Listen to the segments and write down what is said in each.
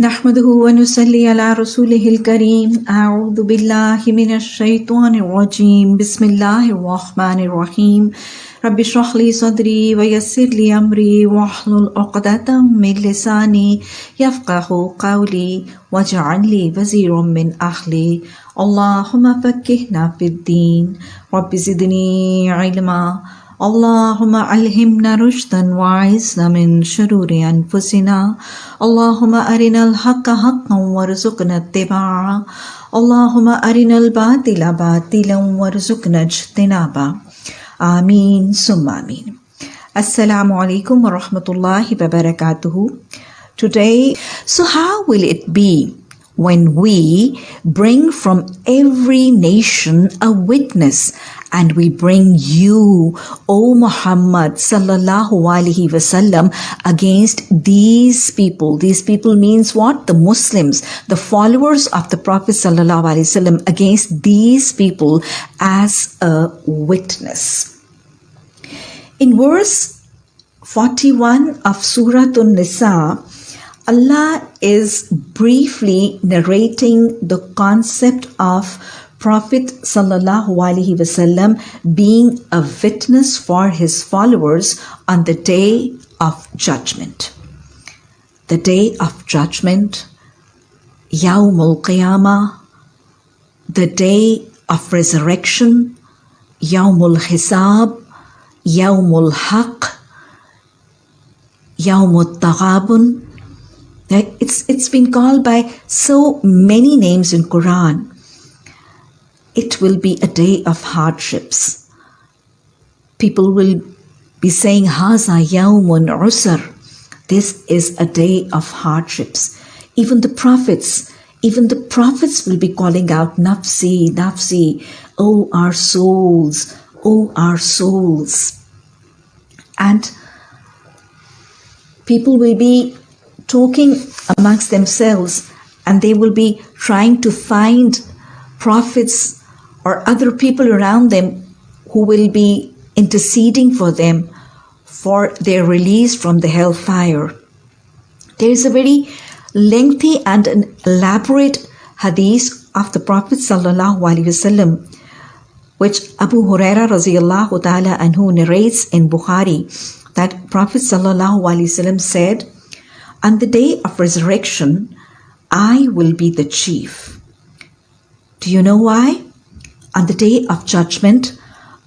نحمده ونصلي على رسوله الكريم. أعوذ بالله من الشيطان الرجيم. بسم الله الرحمن الرحيم. رب اشرح لي صدري ويسر لي أمري واحلل عقدة من لساني يفقه قولي واجعل لي وزيرا من أهلي. اللهم فكهنا في الدين. رب زدني علما. اللهم ألهمنا رشدا وعزنا من شرور أنفسنا. اللهم أرنا الحق حقا وارزقنا اتباعه. اللهم أرنا الباطل باطلا وارزقنا اجتنابه. آمين ثم آمين. alaikum wa rahmatullahi wa barakatuhu. Today, so how will it be when we bring from every nation a witness and we bring you, O Muhammad sallallahu alaihi wasallam, against these people. These people means what? The Muslims, the followers of the Prophet sallallahu alaihi wasallam, against these people as a witness. In verse 41 of Surah An-Nisa, Allah is briefly narrating the concept of Prophet wasallam being a witness for his followers on the day of judgment. The day of judgment, Yawmul Qiyamah, the day of resurrection, Yawmul Hisab, Yawmul Haq, Yawmul Taghabun. It's, it's been called by so many names in Quran it will be a day of hardships. People will be saying, Haza yawmun usr. This is a day of hardships. Even the prophets, even the prophets will be calling out, Nafsi, Nafsi, oh our souls, oh our souls. And people will be talking amongst themselves and they will be trying to find prophets or other people around them who will be interceding for them for their release from the hellfire. There is a very lengthy and an elaborate hadith of the Prophet wasallam, which Abu Huraira radiallahu ta'ala anhu narrates in Bukhari, that Prophet wasallam said, "On the day of resurrection, I will be the chief." Do you know why? On the day of judgment,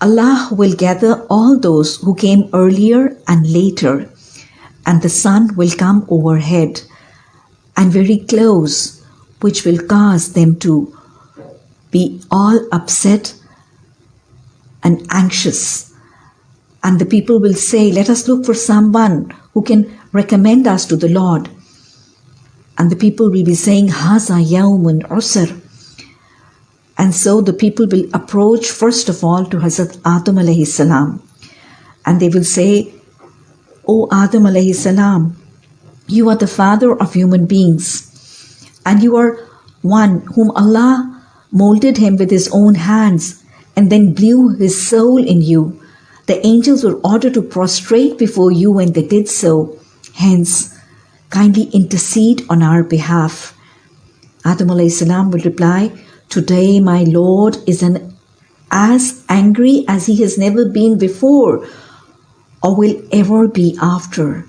Allah will gather all those who came earlier and later, and the sun will come overhead and very close, which will cause them to be all upset and anxious. And the people will say, Let us look for someone who can recommend us to the Lord. And the people will be saying, Haza yawmun usr. And so the people will approach first of all to Hazrat Adam alayhi salam. And they will say, O Adam alayhi salam, you are the father of human beings. And you are one whom Allah molded him with his own hands and then blew his soul in you. The angels were ordered to prostrate before you when they did so. Hence, kindly intercede on our behalf. Adam alayhi salam will reply, Today my Lord is an, as angry as he has never been before or will ever be after.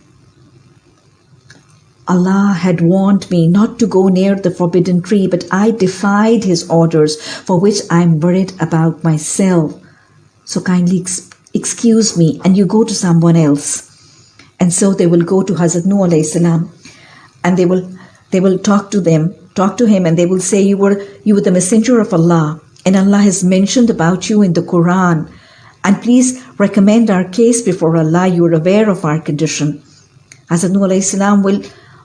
Allah had warned me not to go near the forbidden tree, but I defied His orders, for which I am worried about myself. So kindly ex- excuse me, and you go to someone else. And so they will go to Hazrat Nuh salam, and they will they will talk to them talk to him and they will say you were you were the messenger of Allah. And Allah has mentioned about you in the Quran. And please recommend our case before Allah. You are aware of our condition. Hazrat Nuh will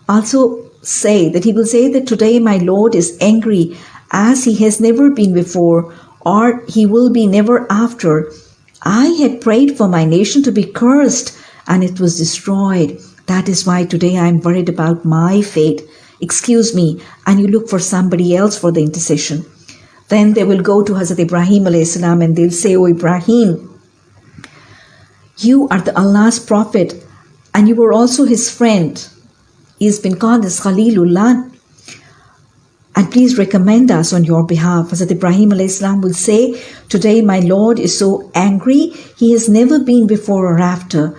also say that he will say that today my Lord is angry as he has never been before or he will be never after. I had prayed for my nation to be cursed and it was destroyed. That is why today I am worried about my fate excuse me, and you look for somebody else for the intercession. Then they will go to Hazrat Ibrahim salam and they'll say, Oh Ibrahim, you are the Allah's prophet and you were also his friend. He has been called as Khalilullah. And please recommend us on your behalf. Hazrat Ibrahim salam will say, Today my Lord is so angry, he has never been before or after.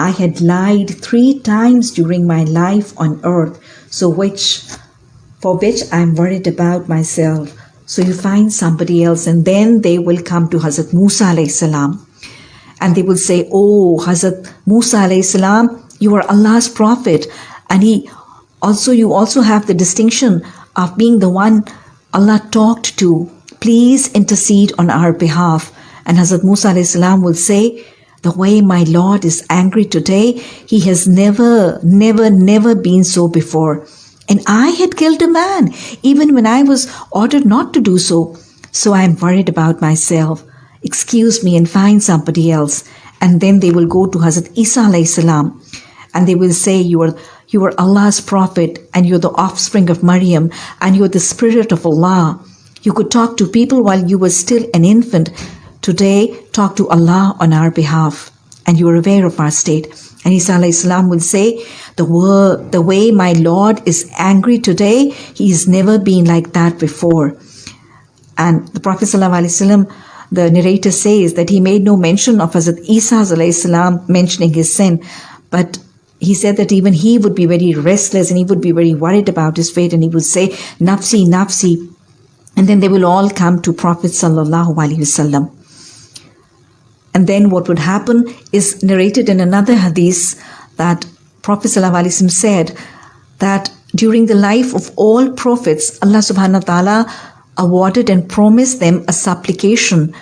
I had lied three times during my life on earth, so which for which I am worried about myself. So you find somebody else, and then they will come to Hazrat Musa salam, and they will say, "Oh, Hazrat Musa salam, you are Allah's prophet," and he also you also have the distinction of being the one Allah talked to. Please intercede on our behalf. And Hazrat Musa salam will say, the way my Lord is angry today, he has never, never, never been so before. And I had killed a man, even when I was ordered not to do so. So I am worried about myself. Excuse me and find somebody else. And then they will go to Hazrat Isa salam, and they will say, you are, you are Allah's prophet and you're the offspring of Maryam and you're the spirit of Allah. You could talk to people while you were still an infant. Today, talk to Allah on our behalf. And you are aware of our state. And Isa salam will say, the, word, the way my Lord is angry today, he has never been like that before. And the Prophet ﷺ, the narrator says that he made no mention of Hazrat Isa salam mentioning his sin, but he said that even he would be very restless and he would be very worried about his fate and he would say, Nafsi, Nafsi. And then they will all come to Prophet Sallallahu Alaihi Wasallam. And then what would happen is narrated in another hadith that Prophet Wasallam said that during the life of all prophets, Allah subhanahu wa ta'ala awarded and promised them a supplication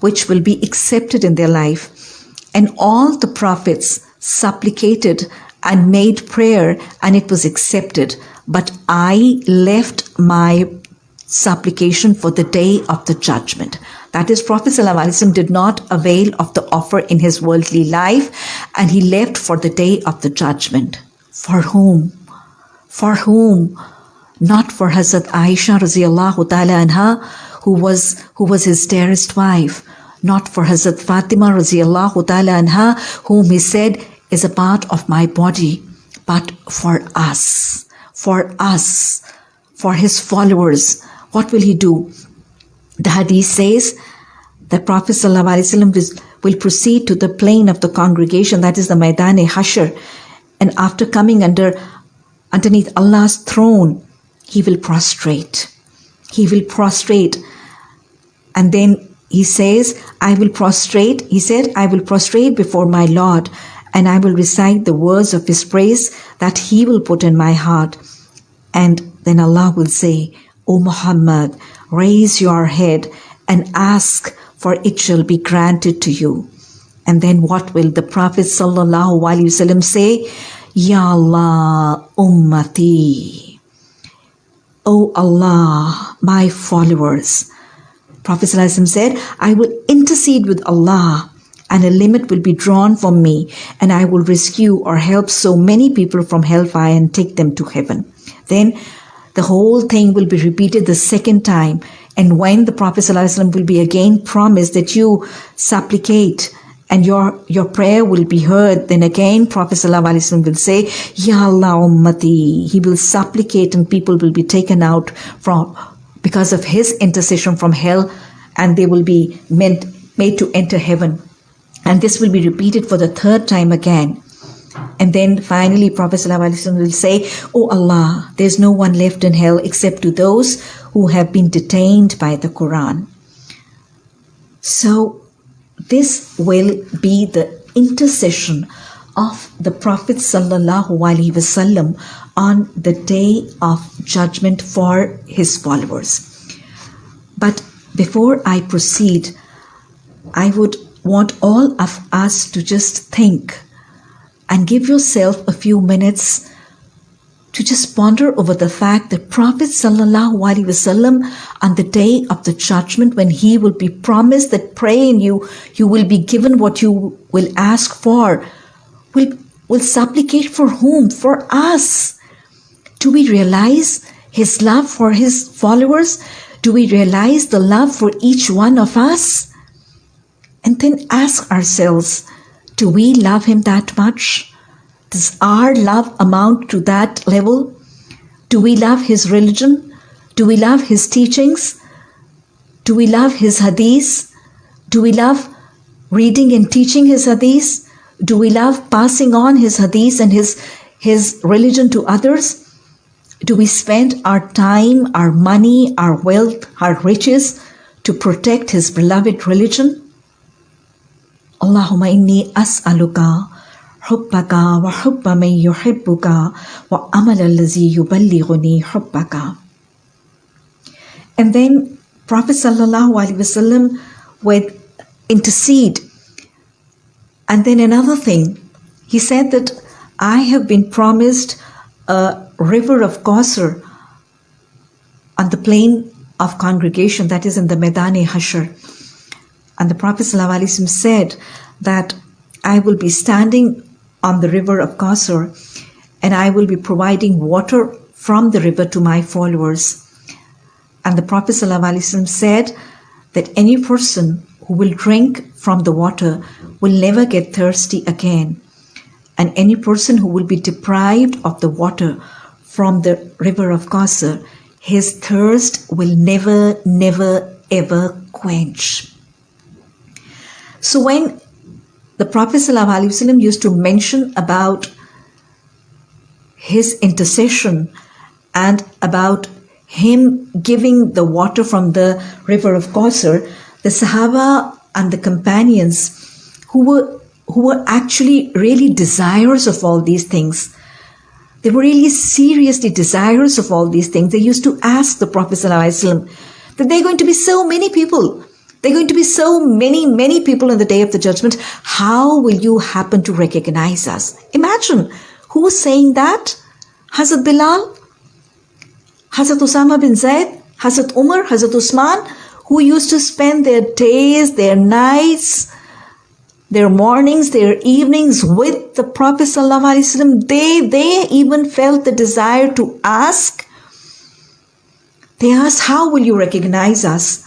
which will be accepted in their life. And all the prophets supplicated and made prayer and it was accepted. But I left my supplication for the day of the judgment. That is, Prophet ﷺ did not avail of the offer in his worldly life and he left for the day of the judgment. For whom? For whom? Not for Hazrat Aisha radiallahu ta'ala anha, who was, who was his dearest wife. Not for Hazrat Fatima radiallahu ta'ala anha, whom he said, is a part of my body, but for us, for us, for his followers. What will he do? The hadith says that Prophet ﷺ will proceed to the plain of the congregation, that is the Maidan-e and after coming under underneath Allah's throne, he will prostrate. He will prostrate. And then he says, I will prostrate. He said, I will prostrate before my Lord and I will recite the words of His praise that He will put in my heart. And then Allah will say, O Muhammad, raise your head and ask, for it shall be granted to you. And then what will the Prophet wasallam say? Ya Allah, ummati. O Allah, my followers. Prophet said, I will intercede with Allah and a limit will be drawn for me, and I will rescue or help so many people from hellfire and take them to heaven. Then the whole thing will be repeated the second time. And when the Prophet ﷺ will be again promised that you supplicate and your, your prayer will be heard, then again Prophet ﷺ will say, Ya Allah ummati. He will supplicate and people will be taken out from because of his intercession from hell and they will be meant made to enter heaven. And this will be repeated for the third time again. And then finally, Prophet ﷺ will say, Oh Allah, there's no one left in hell except to those who have been detained by the Quran. So, this will be the intercession of the Prophet ﷺ on the day of judgment for his followers. But before I proceed, I would want all of us to just think and give yourself a few minutes to just ponder over the fact that Prophet Wasallam on the day of the judgment when he will be promised that pray in you, you will be given what you will ask for, will, will supplicate for whom? For us. Do we realize his love for his followers? Do we realize the love for each one of us? And then ask ourselves, do we love him that much? Does our love amount to that level? Do we love his religion? Do we love his teachings? Do we love his hadith? Do we love reading and teaching his hadith? Do we love passing on his hadith and his, his religion to others? Do we spend our time, our money, our wealth, our riches to protect his beloved religion? اللهم إني أسألك حبك وحب من يحبك وأمل الذي يبلغني hubbaka. and then Prophet sallallahu alaihi wasallam would intercede and then another thing he said that I have been promised a river of Kausar on the plain of congregation that is in the Medani Hashr and the Prophet ﷺ said that I will be standing on the river of Kausar, and I will be providing water from the river to my followers. And the Prophet ﷺ said that any person who will drink from the water will never get thirsty again. And any person who will be deprived of the water from the river of Kausar, his thirst will never, never, ever quench. So when the Prophet ﷺ used to mention about his intercession and about him giving the water from the river of Kausar, the Sahaba and the companions who were who were actually really desirous of all these things. They were really seriously desirous of all these things. They used to ask the Prophet ﷺ that there are going to be so many people there are going to be so many, many people in the day of the judgment. How will you happen to recognize us? Imagine who was saying that? Hazrat Bilal? Hazrat Osama bin Zaid? Hazrat Umar? Hazrat Usman? Who used to spend their days, their nights, their mornings, their evenings with the Prophet ﷺ. They, they even felt the desire to ask. They asked, how will you recognize us?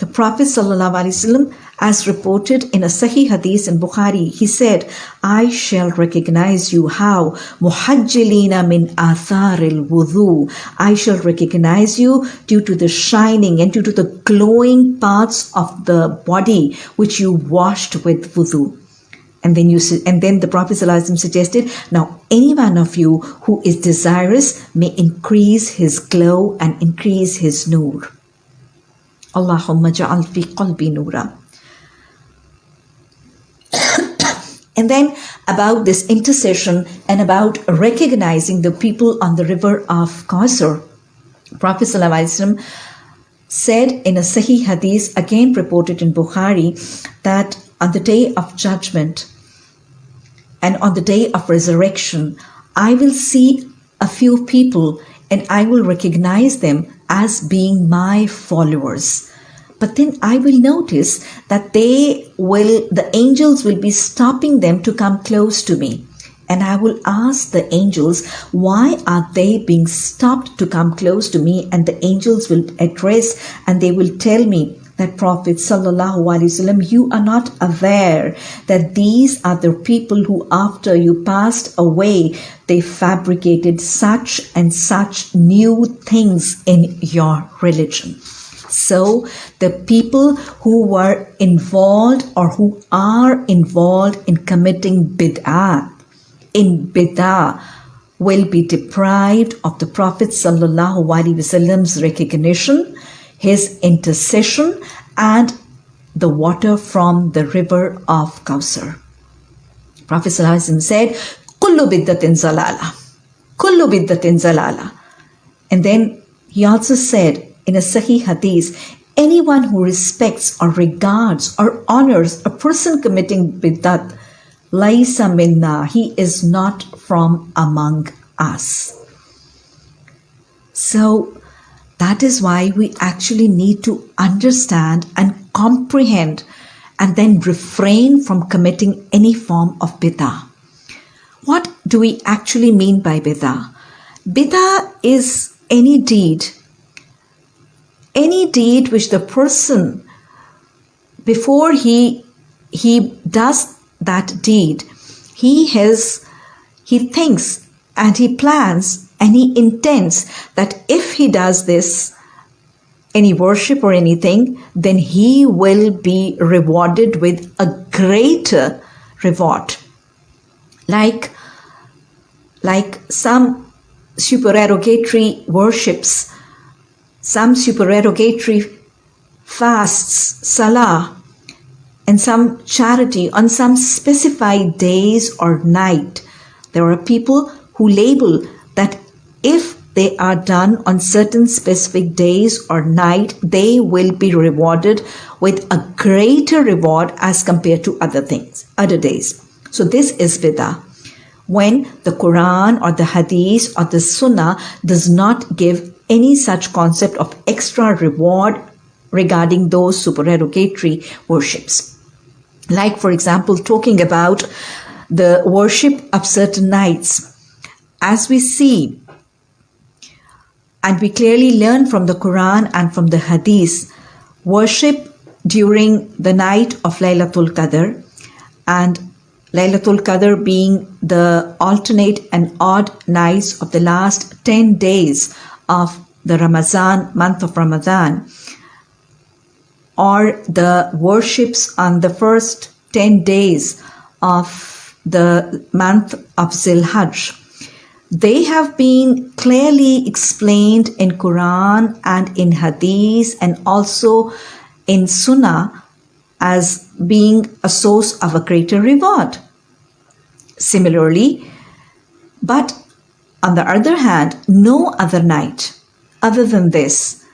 The Prophet ﷺ, as reported in a Sahih Hadith in Bukhari, he said, I shall recognize you how muhajjilina min athar wudu. I shall recognize you due to the shining and due to the glowing parts of the body which you washed with wudu. And then you and then the Prophet ﷺ suggested, now any one of you who is desirous may increase his glow and increase his nur. Allahumma ja'al fi qalbi nura. and then about this intercession and about recognizing the people on the river of Kausar. Prophet ﷺ said in a Sahih Hadith, again reported in Bukhari, that on the day of judgment and on the day of resurrection, I will see a few people and I will recognize them as being my followers. But then I will notice that they will, the angels will be stopping them to come close to me. And I will ask the angels, why are they being stopped to come close to me? And the angels will address and they will tell me that Prophet Sallallahu Alaihi Wasallam, you are not aware that these are the people who after you passed away, they fabricated such and such new things in your religion. So the people who were involved or who are involved in committing bid'ah, in bid'ah, will be deprived of the Prophet Sallallahu Alaihi Wasallam's recognition, his intercession, and the water from the river of Kausar. Prophet said, Kullu biddatin zalala. Kullu biddatin zalala. And then he also said, in a Sahih Hadith, anyone who respects or regards or honors a person committing bidat, laisa minna, he is not from among us. So that is why we actually need to understand and comprehend and then refrain from committing any form of bidah. What do we actually mean by bidah? Bidah is any deed any deed which the person before he he does that deed he has he thinks and he plans and he intends that if he does this, any worship or anything, then he will be rewarded with a greater reward. Like, like some supererogatory worships, some supererogatory fasts, salah, and some charity on some specified days or night. There are people who label that if they are done on certain specific days or night, they will be rewarded with a greater reward as compared to other things, other days. So this is bid'ah. When the Quran or the Hadith or the Sunnah does not give any such concept of extra reward regarding those supererogatory worships. Like, for example, talking about the worship of certain nights. As we see and we clearly learn from the Quran and from the Hadith worship during the night of Laylatul Qadr and Laylatul Qadr being the alternate and odd nights of the last 10 days of the Ramazan, month of Ramadan, or the worships on the first 10 days of the month of Zilhajj they have been clearly explained in Quran and in Hadith and also in Sunnah as being a source of a greater reward. Similarly, but on the other hand, no other night other than this,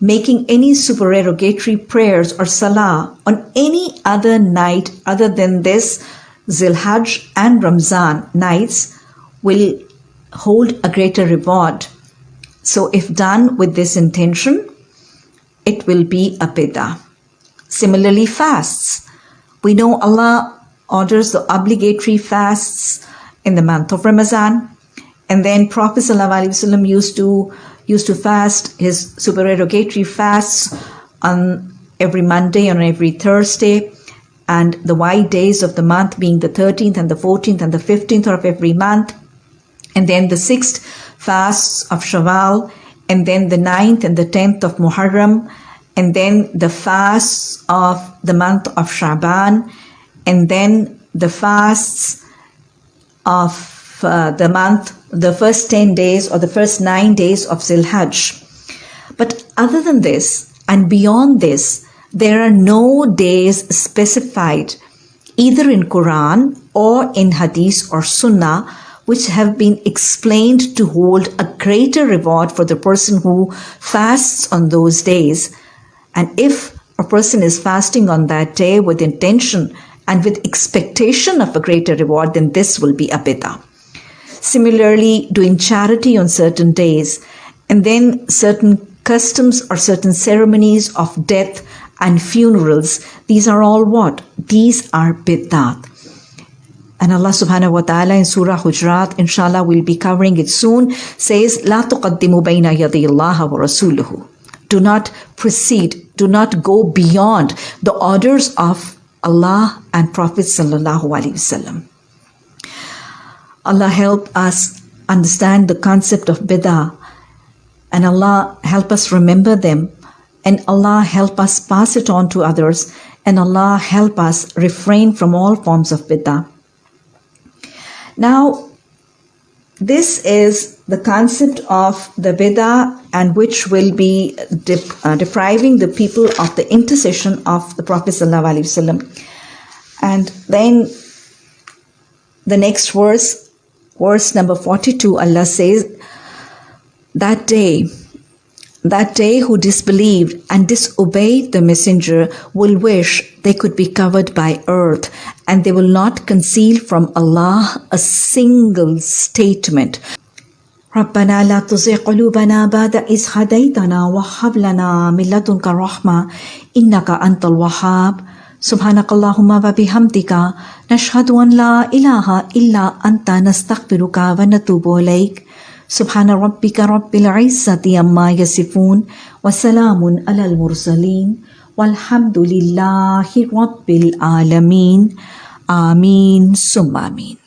making any supererogatory prayers or salah on any other night other than this Zilhaj and Ramzan nights will hold a greater reward. So, if done with this intention, it will be a bid'ah. Similarly, fasts. We know Allah orders the obligatory fasts in the month of Ramadan, and then Prophet ﷺ used to used to fast his supererogatory fasts on every Monday and every Thursday, and the white days of the month being the 13th and the 14th and the 15th of every month and then the sixth fasts of Shawwal, and then the ninth and the tenth of Muharram, and then the fasts of the month of Shaban, and then the fasts of uh, the month, the first 10 days or the first nine days of Zilhajj. But other than this, and beyond this, there are no days specified either in Quran or in Hadith or Sunnah which have been explained to hold a greater reward for the person who fasts on those days. And if a person is fasting on that day with intention and with expectation of a greater reward, then this will be a bid'ah. Similarly, doing charity on certain days, and then certain customs or certain ceremonies of death and funerals, these are all what? These are bid'ah. And Allah subhanahu wa ta'ala in Surah Hujurat, inshallah, we'll be covering it soon, says, لا تقدموا بين يدي الله ورسوله. Do not proceed, do not go beyond the orders of Allah and Prophet sallallahu alaihi wasallam. Allah help us understand the concept of bid'ah and Allah help us remember them and Allah help us pass it on to others and Allah help us refrain from all forms of bid'ah. Now, this is the concept of the bid'ah and which will be uh, depriving the people of the intercession of the Prophet ﷺ. And then the next verse, verse number 42, Allah says, That day that day who disbelieved and disobeyed the messenger will wish they could be covered by earth and they will not conceal from Allah a single statement. ربنا لا تزغ قلوبنا بعد إذ هديتنا وهب لنا من لدنك رحمة إنك أنت الوهاب سبحانك اللهم وبحمدك نشهد أن لا إله إلا أنت نستغفرك ونتوب إليك سبحان ربك رب العزة عما يصفون وسلام على المرسلين والحمد لله رب العالمين. آمين. ثم آمين.